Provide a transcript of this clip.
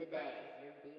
today.